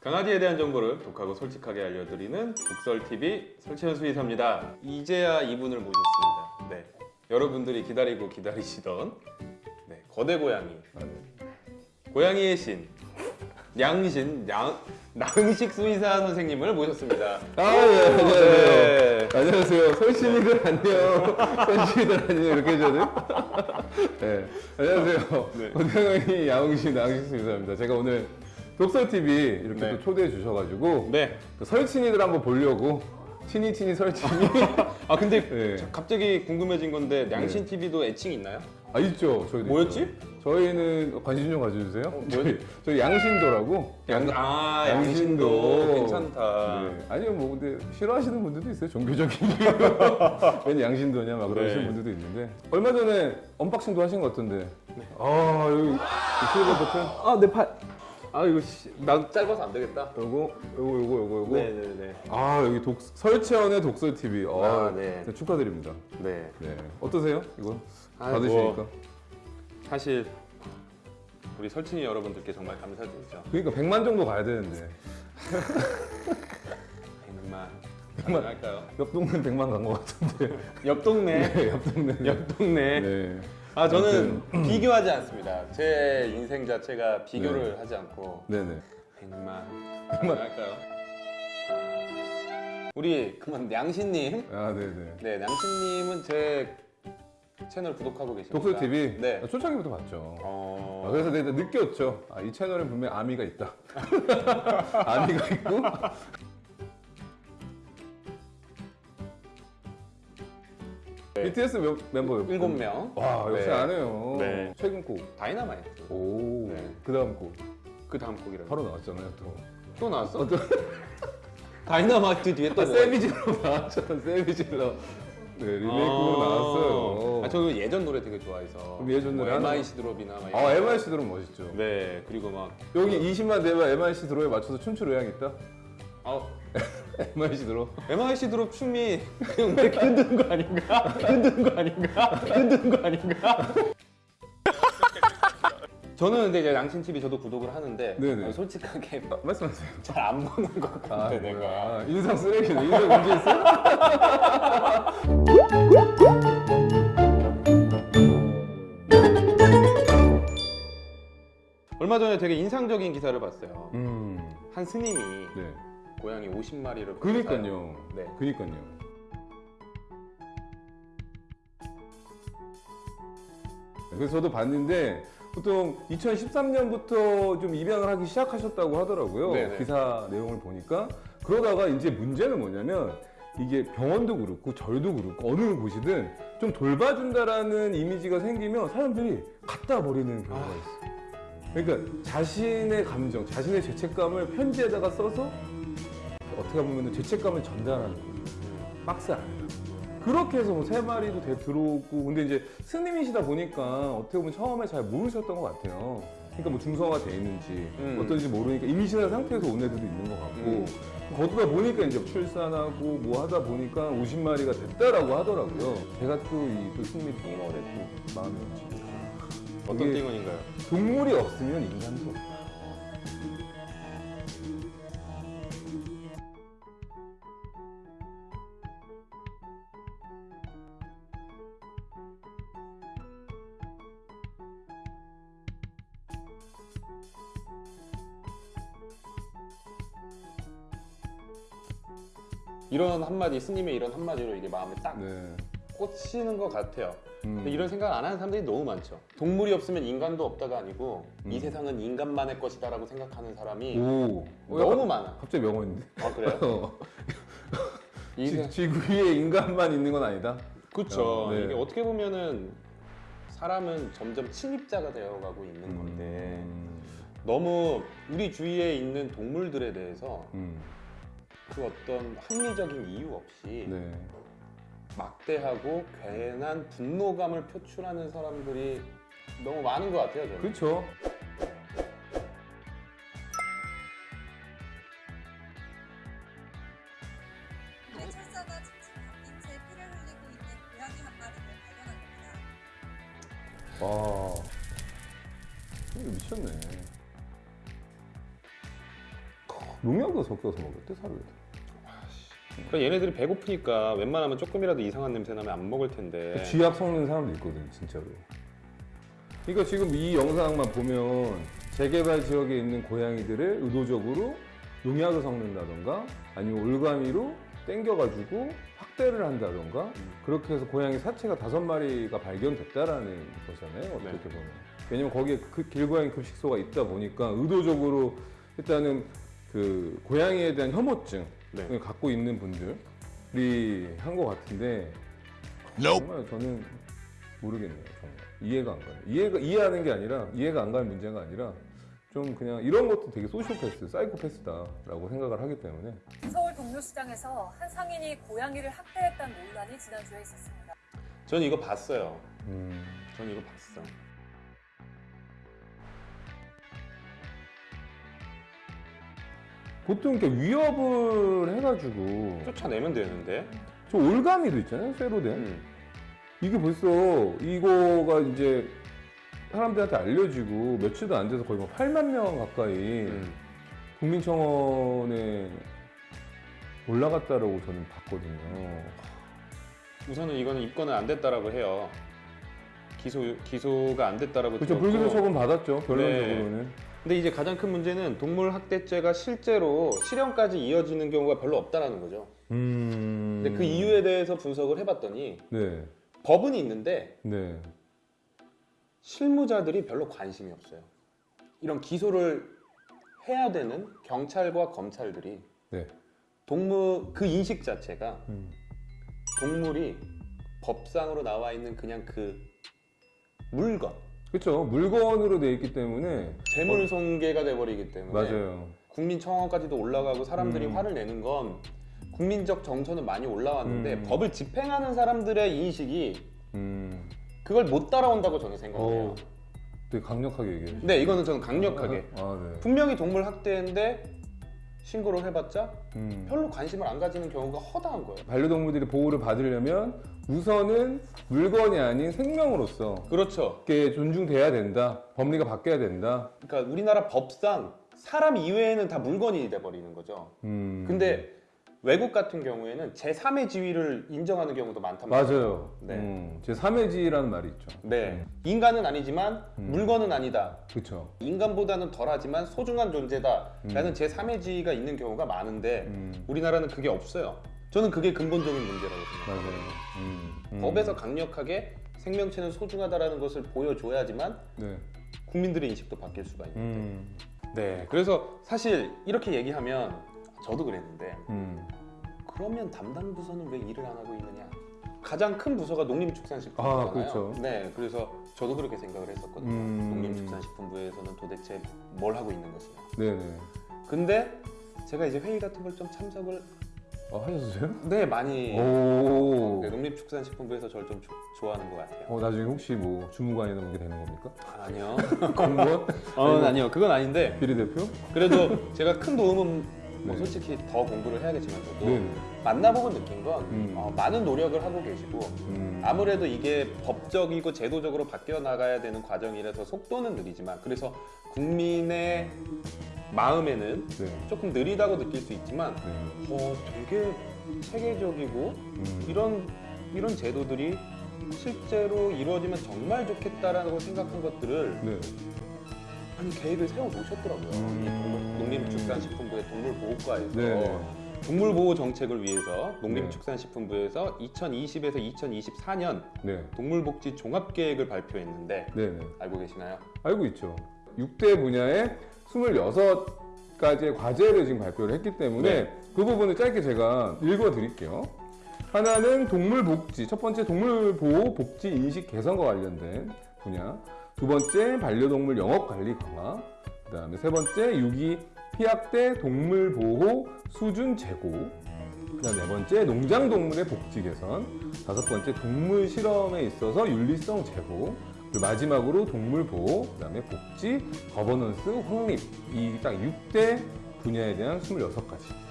강아지에 대한 정보를 독하고 솔직하게 알려드리는 독설TV 설치현 수의사입니다. 이제야 이분을 모셨습니다. 네, 여러분들이 기다리고 기다리시던 네, 거대 고양이, 고양이의 신, 양신, 양, 낭식 수의사 선생님을 모셨습니다. 아, 네, 안녕하세요. 네. 안녕하세요. 설신이들 안녕. 설신이들 안녕. 이렇게 해줘야 돼? 네. 안녕하세요. 네. 고등어이 야옹신 나옹신 수입니다 제가 오늘 독설TV 이렇게 네. 또 초대해 주셔가지고 네. 또 설친이들 한번 보려고 친이 친이 설친이 아 근데 네. 자, 갑자기 궁금해진 건데 양신 TV도 애칭 있나요? 아 있죠. 저희도 뭐였지? 있죠. 저희는 관심 좀 가져주세요. 뭐였지? 저희, 저희 양신도라고. 양, 아 양신도 양신도. 괜찮다. 네. 아니요 뭐 근데 싫어하시는 분들도 있어요 종교적인 왜 양신도냐 막 그러시는 네. 분들도 있는데 얼마 전에 언박싱도 하신 것 같던데 아 여기 이 실버 버튼 아내 팔. 아 이거 씨, 나 짧아서 안 되겠다. 요거 요거 요거 요거 요거 네네네. 아 여기 독 설치현의 독설 TV 아, 아, 네. 네, 축하드립니다 네. 네 어떠세요 이거 아이고. 받으시니까 사실 우리 설친이 여러분들께 정말 감사드리죠. 그러니까 100만 정도 가야 되는데 100만. 백만. 할까요? 옆 동네 100만 간 것 같은데 옆 동네. 네, 옆 동네 옆 동네. 네. 아 저는 비교하지 않습니다. 제 인생 자체가 비교를 하지 않고 네네 100만. 100만 할까요? 우리 그만 양신님. 아 네네 네, 양신님은 제 채널 구독하고 계십니까? 독설 TV 네. 아, 초창기부터 봤죠 어. 아, 그래서 내가 느꼈죠. 아, 이 채널엔 분명 아미가 있다. 아미가 있고. BTS 몇, 멤버 몇 일곱 분? 명. 와 역시 네. 안 해요. 네. 최근 곡. 다이너마이트. 오. 네. 그 다음 곡. 그 다음 곡이라고. 바로 나왔잖아요 또. 또 나왔어? 또- 다이너마이트 뒤에 또 아, 뭐? Savage Love 나왔잖아. Savage Love. 네 리메이크로 나왔어요. 아, 저 예전 노래 되게 좋아해서. 그럼 예전 노래 뭐? MIC Drop이나 막. 아. MIC 들으면 멋있죠. 네, 그리고 막. 여기 20만 되면 MIC Drop에 맞춰서 춤출 의향 있다. 아, MIC 들어. MIC 드롭 춤이 그냥 왜 흔드는 거 아닌가? 흔드는 거 아닌가? 흔드는 거 아닌가? 저는 근데 이제 양신 TV 저도 구독을 하는데 네네. 어, 솔직하게 아, 말씀하세요. 잘 안 보는 것 같아 아, 내가. 뭐야. 인상 쓰레기네. 인상 문제 있어? 얼마 전에 되게 인상적인 기사를 봤어요. 음. 한 스님이 네. 고양이 50마리를 그니까요. 네. 그니까요. 그래서 저도 봤는데 보통 2013년부터 좀 입양을 하기 시작하셨다고 하더라고요. 네네. 기사 내용을 보니까 그러다가 이제 문제는 뭐냐면 이게 병원도 그렇고 절도 그렇고 어느 곳이든 좀 돌봐준다라는 이미지가 생기면 사람들이 갖다 버리는 경우가 있어요. 그러니까 자신의 감정, 자신의 죄책감을 편지에다가 써서 어떻게 보면 죄책감을 전달하는 거예요. 박스 안에. 그렇게 해서 뭐 세 마리도 돼 들어오고 근데 이제 스님이시다 보니까 어떻게 보면 처음에 잘 모르셨던 것 같아요. 그러니까 뭐 중성화가 돼 있는지 음. 어떤지 모르니까 임신한 상태에서 온 애들도 있는 것 같고 음. 거두다 보니까 이제 출산하고 뭐 하다 보니까 50마리가 됐다라고 하더라고요. 제가 또이또 스님이 띵얼에 또 마음이 없지. 어떤 이게 띵언인가요? 동물이 없으면 인간도 없다. 이런 한마디 스님의 이런 한마디로 이게 마음에 딱 네. 꽂히는 것 같아요. 음. 이런 생각 안 하는 사람들이 너무 많죠. 동물이 없으면 인간도 없다가 아니고 이 음. 세상은 인간만의 것이다 라고 생각하는 사람이 오. 너무 많아. 갑자기 명언인데. 아 그래요? 어. 이 세... 지, 구 위에 인간만 있는 건 아니다. 그렇죠. 어, 네. 이게 어떻게 보면은 사람은 점점 침입자가 되어가고 있는 건데 음. 너무 우리 주위에 있는 동물들에 대해서 음. 그 어떤 합리적인 이유 없이 네. 막대하고 괜한 분노감을 표출하는 사람들이 너무 많은 것 같아요. 저는. 그렇죠. 경찰서가 지금 바뀐 채 피를 흘리고 있는 고양이 한 마리를 발견합니다. 와. 이거 미쳤네. 농약도 섞여서 먹었대 사료에. 그러니까 얘네들이 배고프니까 웬만하면 조금이라도 이상한 냄새 나면 안 먹을 텐데. 쥐약 섞는 사람도 있거든 진짜로. 그러니까 지금 이 영상만 보면 재개발 지역에 있는 고양이들을 의도적으로 농약을 섞는다던가 아니면 올가미로 땡겨가지고 확대를 한다던가 그렇게 해서 고양이 사체가 다섯 마리가 발견됐다라는 거잖아요 어떻게 네. 보면 왜냐면 거기에 그 길고양이 급식소가 있다 보니까 의도적으로 일단은 그 고양이에 대한 혐오증 네. 을 갖고 있는 분들이 한 것 같은데 정말 저는 모르겠네요. 정말 이해가 안 가요. 이해가 이해하는 게 아니라 이해가 안 가는 문제가 아니라 좀 그냥 이런 것도 되게 소시오패스, 사이코패스다라고 생각을 하기 때문에 서울 동묘시장에서 한 상인이 고양이를 학대했다는 논란이 지난주에 있었습니다. 전 이거 봤어요. 음, 전 이거 봤어. 보통 이렇게 위협을 해가지고 쫓아내면 되는데. 저 올가미도 있잖아요, 쇠로 된. 음. 이게 벌써 이거가 이제 사람들한테 알려지고 며칠도 안 돼서 거의 뭐 8만 명 가까이 음. 국민청원에 올라갔다라고 저는 봤거든요. 우선은 이거는 입건은 안 됐다라고 해요. 기소 기소가 안 됐다라고 그렇죠. 불기소 처분 받았죠. 결론적으로는. 근데 이제 가장 큰 문제는 동물 학대죄가 실제로 실형까지 이어지는 경우가 별로 없다라는 거죠. 음. 근데 그 이유에 대해서 분석을 해봤더니 네. 법은 있는데 네. 실무자들이 별로 관심이 없어요. 이런 기소를 해야 되는 경찰과 검찰들이 네. 동물 그 인식 자체가 음. 동물이 법상으로 나와 있는 그냥 그 물건 그렇죠. 물건으로 돼 있기 때문에 재물 손괴가 돼버리기 때문에 맞아요. 국민 청원까지도 올라가고 사람들이 음. 화를 내는 건 국민적 정서는 많이 올라왔는데 음. 법을 집행하는 사람들의 인식이 음. 그걸 못 따라온다고 저는 생각해요. 어. 되게 강력하게 얘기해. 네, 이거는 저는 강력하게 아, 네. 분명히 동물 학대인데 신고를 해봤자 음. 별로 관심을 안 가지는 경우가 허다한 거예요. 반려동물들이 보호를 받으려면 우선은 물건이 아닌 생명으로서 그렇죠. 이렇게 존중돼야 된다. 법리가 바뀌어야 된다. 그러니까 우리나라 법상 사람 이외에는 다 물건이 돼버리는 거죠. 음. 근데 외국 같은 경우에는 제3의 지위를 인정하는 경우도 많단 말이에요. 맞아요. 네. 음, 제 3회지라는 말이 있죠. 네. 인간은 아니지만 음. 물건은 아니다. 그렇죠. 인간보다는 덜하지만 소중한 존재다라는 제3의 지위가 있는 경우가 많은데 음. 우리나라는 그게 없어요. 저는 그게 근본적인 문제라고 맞아요. 음. 음. 법에서 강력하게 생명체는 소중하다라는 것을 보여줘야지만 네. 국민들의 인식도 바뀔 수가 있는데. 음. 네. 그래서 사실 이렇게 얘기하면 저도 그랬는데 음. 그러면 담당 부서는 왜 일을 안 하고 있느냐? 가장 큰 부서가 농림축산식품부잖아요. 아, 그렇죠. 네, 그래서 저도 그렇게 생각을 했었거든요. 음. 농림축산식품부에서는 도대체 뭘 하고 있는 것이냐. 네네. 근데 제가 이제 회의 같은 걸 좀 참석을 어, 하셨어요? 네 많이 오. 네, 농림축산식품부에서 저를 좀 조- 좋아하는 것 같아요. 어, 나중에 혹시 뭐 주무관이나 그게 되는 겁니까? 아, 아니요. 공무원? 어, 아니요. 그건 아닌데 비례대표? 그래도 제가 큰 도움은 뭐 네. 솔직히 더 공부를 해야겠지만 저도 네네. 만나보고 느낀 건 음. 어, 많은 노력을 하고 계시고 음. 아무래도 이게 법적이고 제도적으로 바뀌어 나가야 되는 과정이라서 속도는 느리지만 그래서 국민의 마음에는 네. 조금 느리다고 느낄 수 있지만 네. 어, 되게 체계적이고 음. 이런 이런 제도들이 실제로 이루어지면 정말 좋겠다라고 생각한 것들을 네. 아니 계획을 세워 놓으셨더라고요. 음. 농림축산식품부의 동물보호과에서 네. 동물보호 정책을 위해서 농림축산식품부에서 2020에서 2024년 네. 동물복지 종합계획을 발표했는데 네네. 알고 계시나요? 알고 있죠. 6대 분야에 26가지의 과제를 지금 발표를 했기 때문에 네. 그 부분을 짧게 제가 읽어 드릴게요. 하나는 동물복지, 첫 번째 동물보호 복지 인식 개선과 관련된 분야. 두 번째 반려동물 영업관리 강화. 그 다음에 세 번째 유기 피학대 동물 보호 수준 제고. 그 다음 네 번째 농장 동물의 복지 개선. 다섯 번째 동물 실험에 있어서 윤리성 제고. 그리고 마지막으로 동물 보호, 그 다음에 복지, 거버넌스, 확립 이 딱 6대 분야에 대한 26가지.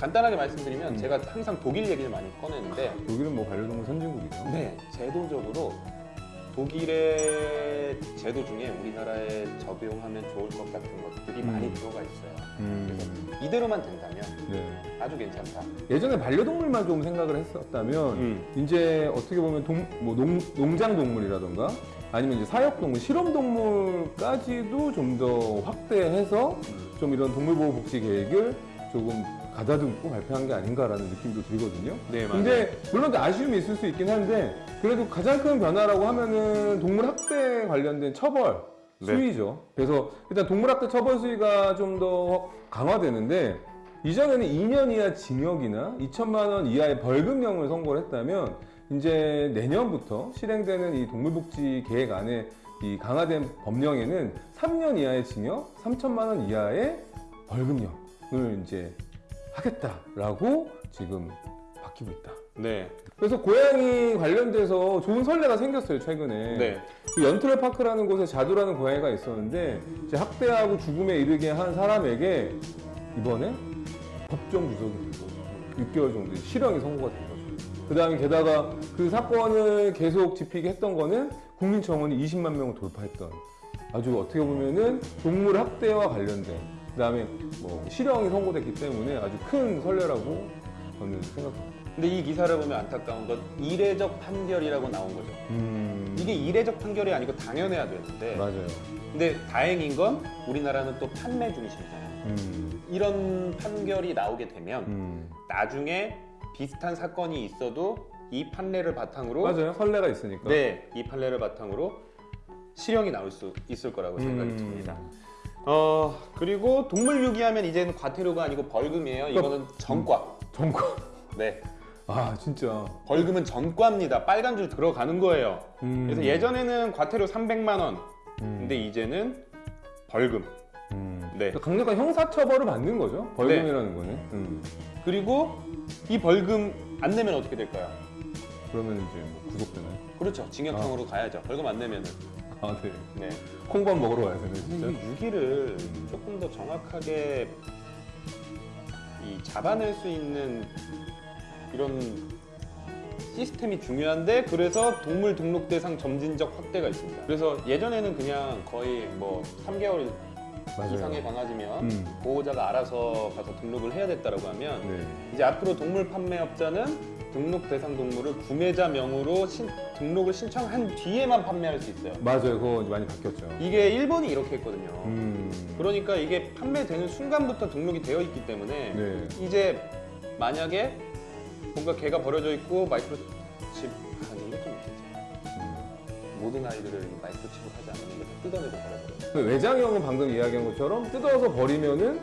간단하게 말씀드리면 음. 제가 항상 독일 얘기를 많이 꺼내는데 독일은 뭐 반려동물 선진국이죠. 네, 제도적으로 독일의 제도 중에 우리나라에 적용하면 좋을 것 같은 것들이 음. 많이 들어가 있어요. 음, 이대로만 된다면 네. 아주 괜찮다. 예전에 반려동물만 좀 생각을 했었다면 음. 이제 어떻게 보면 동, 뭐 농, 농장 동물이라던가 아니면 이제 사육 동물, 실험 동물까지도 좀 더 확대해서 좀 이런 동물보호 복지 계획을 조금 가다듬고 발표한 게 아닌가라는 느낌도 들거든요. 네, 근데 물론 아쉬움이 있을 수 있긴 한데 그래도 가장 큰 변화라고 하면은 동물 학대 관련된 처벌 네. 수위죠. 그래서 일단 동물 학대 처벌 수위가 좀 더 강화되는데 이전에는 2년 이하 징역이나 2천만 원 이하의 벌금형을 선고를 했다면 이제 내년부터 실행되는 이 동물복지 계획 안에 이 강화된 법령에는 3년 이하의 징역, 3천만 원 이하의 벌금형을 이제 하겠다라고 지금 바뀌고 있다. 네, 그래서 고양이 관련돼서 좋은 선례가 생겼어요 최근에. 네, 그 연트럴 파크라는 곳에 자두라는 고양이가 있었는데 이제 학대하고 죽음에 이르게 한 사람에게 이번에 법정 구속이 되고 6개월 정도의 실형이 선고가 된 거죠. 그 다음에 게다가 그 사건을 계속 짚히게 했던 거는 국민청원이 20만 명을 돌파했던 아주 어떻게 보면은 동물 학대와 관련된 그 다음에 뭐 실형이 선고됐기 때문에 아주 큰 선례라고 저는 생각합니다. 근데 이 기사를 보면 안타까운 건 이례적 판결이라고 나온 거죠. 음, 이게 이례적 판결이 아니고 당연해야 되는데 맞아요. 근데 다행인 건 우리나라는 또 판매 중심이잖아요. 음, 이런 판결이 나오게 되면 음. 나중에 비슷한 사건이 있어도 이 판례를 바탕으로 맞아요. 선례가 있으니까. 네, 이 판례를 바탕으로 실형이 나올 수 있을 거라고 생각이 음. 듭니다. 어 그리고 동물 유기하면 이제는 과태료가 아니고 벌금이에요. 이거는 전과. 정권. 네, 아 진짜. 벌금은 전과입니다. 빨간 줄 들어가는 거예요. 음. 그래서 예전에는 과태료 300만 원, 음. 근데 이제는 벌금. 음. 네. 강력한 형사처벌을 받는 거죠. 벌금이라는 거는. 음. 그리고 이 벌금 안 내면 어떻게 될까요? 그러면 이제 뭐 구속되나요? 그렇죠. 징역형으로 가야죠. 벌금 안 내면은. 아 네. 네. 콩밥 먹으러 가야 되네 진짜. 이 유기를 조금 더 정확하게 이 잡아낼 수 있는 이런 시스템이 중요한데 그래서 동물 등록 대상 점진적 확대가 있습니다. 그래서 예전에는 그냥 거의 뭐 3개월 맞아요. 이상의 강아지면 음. 보호자가 알아서 가서 등록을 해야 됐다라고 하면 네. 이제 앞으로 동물 판매업자는 등록 대상 동물을 구매자 명으로 신- 등록을 신청한 뒤에만 판매할 수 있어요. 맞아요. 그거 많이 바뀌었죠. 이게 일본이 이렇게 했거든요. 음. 그러니까 이게 판매되는 순간부터 등록이 되어 있기 때문에 네. 이제 만약에 뭔가 개가 버려져 있고 마이크로칩 아니 이것도 문제지. 음. 모든 아이들을 마이크로칩을 하지 않으면 이거 다 뜯어내고 버려요. 그 외장형은 방금 이야기한 것처럼 뜯어서 버리면은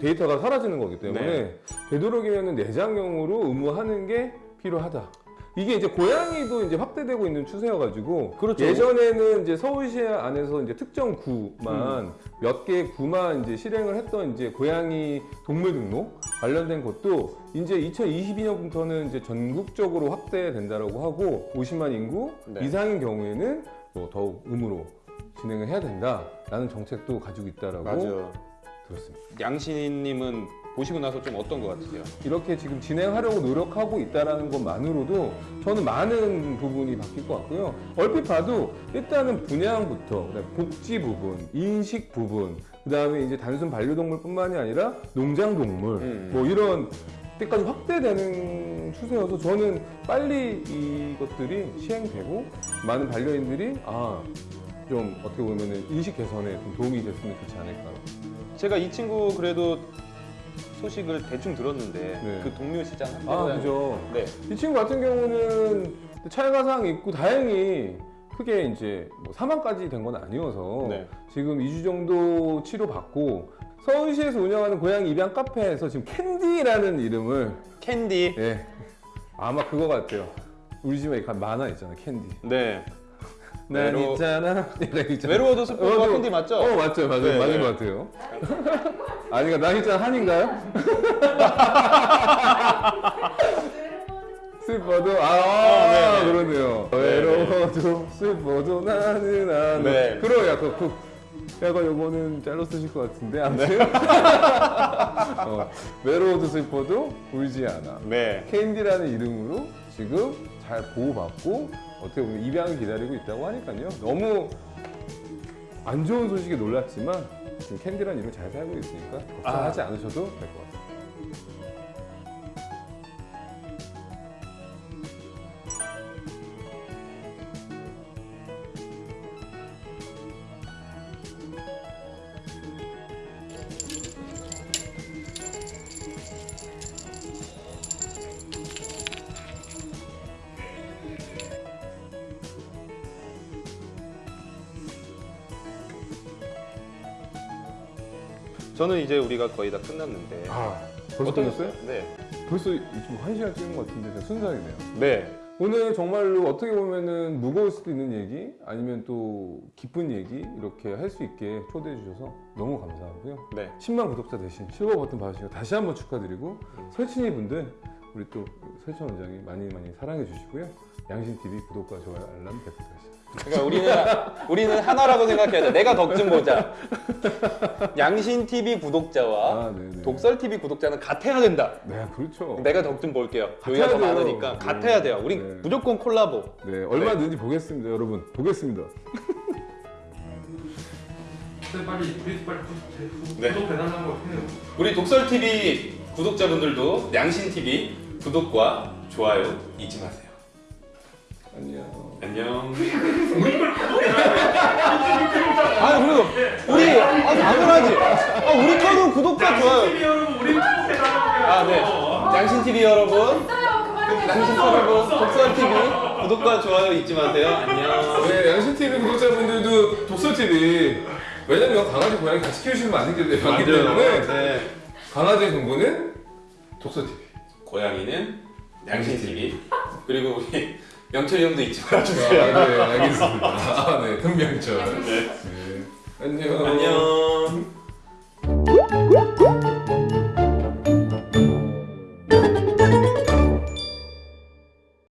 데이터가 사라지는 거기 때문에 네. 되도록이면 내장형으로 의무하는 게 필요하다. 이게 이제 고양이도 이제 확대되고 있는 추세여가지고 그렇죠. 예전에는 이제 서울시 안에서 이제 특정 구만 음. 몇개 구만 이제 실행을 했던 이제 고양이 동물 등록 관련된 것도 이제 2022년부터는 이제 전국적으로 확대된다라고 하고 50만 인구 네. 이상인 경우에는 뭐 더욱 의무로 진행을 해야 된다라는 정책도 가지고 있다라고 들었습니다. 양신님은 보시고 나서 좀 어떤 것 같으세요? 이렇게 지금 진행하려고 노력하고 있다라는 것만으로도 저는 많은 부분이 바뀔 것 같고요. 얼핏 봐도 일단은 분양부터 복지 부분, 인식 부분, 그 다음에 이제 단순 반려동물뿐만이 아니라 농장동물 음. 뭐 이런 때까지 확대되는 추세여서 저는 빨리 이것들이 시행되고 많은 반려인들이 아 좀 어떻게 보면은 인식 개선에 좀 도움이 됐으면 좋지 않을까. 제가 이 친구 그래도 소식을 대충 들었는데 네. 그 동묘 시장 아 그죠. 네. 이 친구 같은 경우는 찰과상 있고 다행히 크게 이제 뭐 사망까지 된 건 아니어서 네. 지금 2주 정도 치료받고 서울시에서 운영하는 고양이 입양 카페에서 지금 캔디라는 이름을 캔디. 예 아마 그거 같아요. 우리 집에 가- 만화 있잖아 캔디. 네. 난 외로- 있잖아. 거 있잖아. 외로워도 슬퍼도 어, 캔디 맞죠? 어 맞죠 맞아요 네, 맞는 네. 것 같아요. 아니가 난 있잖아 한인가요? 슬퍼도 아, 네, 네. 그러네요. 네, 외로워도 슬퍼도 나는 안. 네. 그러야 그, 그 약간 요거는 잘라 쓰실 것 같은데 아무튼 어, 외로워도 슬퍼도 울지 않아 네. 캔디라는 이름으로 지금 잘 보호받고 어떻게 보면 입양을 기다리고 있다고 하니까요. 너무 안 좋은 소식에 놀랐지만 지금 캔디라는 이름 잘 살고 있으니까 걱정하지 않으셔도 될 것 같아요 저는 이제 우리가 거의 다 끝났는데. 아 벌써 끝났어요? 네. 벌써 지금 한 시간 찍은 것 같은데 순삭이네요 네. 오늘 정말로 어떻게 보면은 무거울 수도 있는 얘기 아니면 또 기쁜 얘기 이렇게 할 수 있게 초대해 주셔서 너무 감사하고요. 네. 10만 구독자 대신 실버 버튼 받으시고 다시 한번 축하드리고 설친이 분들 우리 또 설친 원장이 많이 많이 사랑해 주시고요. 양신 TV 구독과 좋아요 알람 부탁드립니다. 그러니까 우리는 우리는 하나라고 생각해야 돼. 내가 덕 좀 보자. 양신 TV 구독자와 아. 독설 TV 구독자는 같아야 된다. 네, 그렇죠. 내가 덕 좀 볼게요. 여기가 더. 많으니까 네. 같아야 돼요. 우리 네. 무조건 콜라보. 네, 얼마든지 보겠습니다, 여러분. 보겠습니다. 빨리 우리 빨리 구독, 네. 구독 배달하는 거 해요. 우리 독설 TV 구독자분들도 양신 TV 구독과 좋아요 잊지 마세요. 안녕. 안녕. 아 그래도 우리 아 당연하지. 아 우리 거는 구독과 좋아요. 아 네. 양신 TV 여러분. 양신 여러분 독설 TV 구독과 좋아요 잊지 마세요. 안녕. 네, 양신 TV 구독자분들도 독서 TV. 왜냐면 강아지 고양이 같이 거 아니기 때문에 맞기 때문에 네. 강아지 정보는 독서 TV. 고양이는 양심 TV 그리고 우리 명철이 형도 잊지 아, 말아주세요. 아, 네, 알겠습니다. 아, 네, 금명철. 네. 네. 안녕. 안녕.